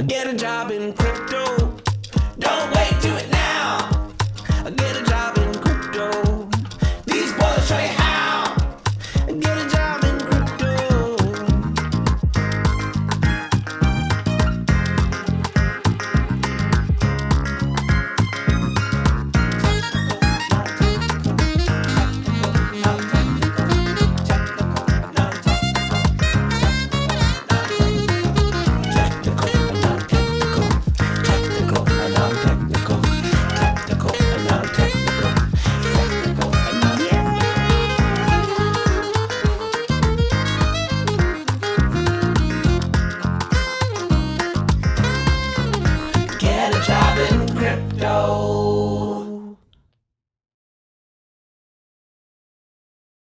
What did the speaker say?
Get a job in crypto. lift.